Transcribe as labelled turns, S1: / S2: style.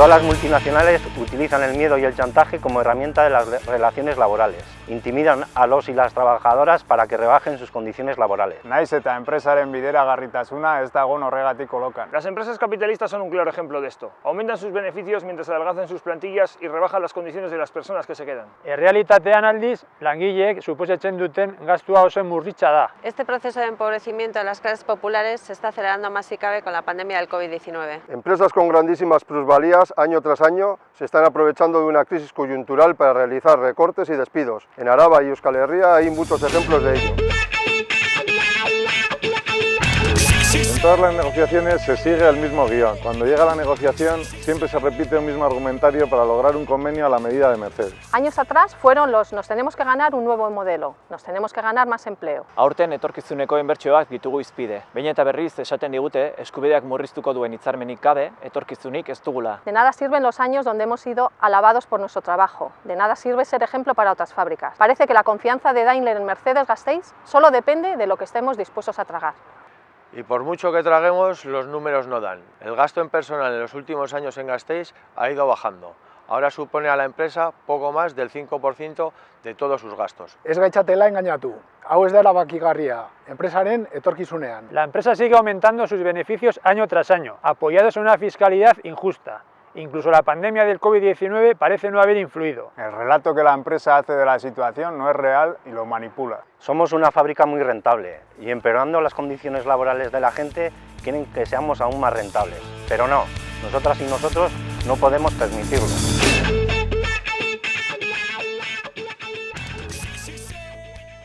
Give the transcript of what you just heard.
S1: Todas las multinacionales utilizan el miedo y el chantaje como herramienta de las relaciones laborales. Intimidan a los y las trabajadoras para que rebajen sus condiciones laborales.
S2: Naiz eta enpresaren bideragarritasuna ez dago horregatik kolokan.
S3: Las empresas capitalistas son un claro ejemplo de esto. Aumentan sus beneficios mientras adelgazan sus plantillas y rebajan las condiciones de las personas que se quedan.
S4: Errealitatean aldiz, langileek suposatzen duten gastua oso murritza da.
S5: Este proceso de empobrecimiento de las clases populares se está acelerando más si cabe con la pandemia del COVID-19.
S6: Empresas con grandísimas plusvalías año tras año se están aprovechando de una crisis coyuntural para realizar recortes y despidos. En Araba y Euskal Herria hay muchos ejemplos de ello.
S2: Todas las negociaciones se sigue el mismo guion. Cuando llega la negociación siempre se repite un mismo argumentario para lograr un convenio a la medida de Mercedes.
S7: Años atrás fueron los nos tenemos que ganar un nuevo modelo, nos tenemos que ganar más empleo.
S8: Aurten etorkizuneko inbertsioak ditugu izpide. Behin eta berriz esaten digute eskubideak murriztuko duen hitzarmenik gabe etorkizunik ez dugula.
S7: De nada sirven los años donde hemos sido alabados por nuestro trabajo, de nada sirve ser ejemplo para otras fábricas. Parece que la confianza de Daimler en Mercedes-Gasteiz solo depende de lo que estemos dispuestos a tragar.
S9: Y por mucho que traguemos, los números no dan. El gasto en personal en los últimos años en Gasteiz ha ido bajando. Ahora supone a la empresa poco más del 5% de todos sus gastos.
S10: Ez gaitzatela engañatu. Hau ez da erabakigarria, enpresaren etorkizunean.
S4: La empresa sigue aumentando sus beneficios año tras año, apoyados en una fiscalidad injusta. Incluso la pandemia del COVID-19 parece no haber influido.
S2: El relato que la empresa hace de la situación no es real y lo manipula.
S1: Somos una fábrica muy rentable y empeorando las condiciones laborales de la gente quieren que seamos aún más rentables. Pero no, nosotras y nosotros no podemos permitirlo.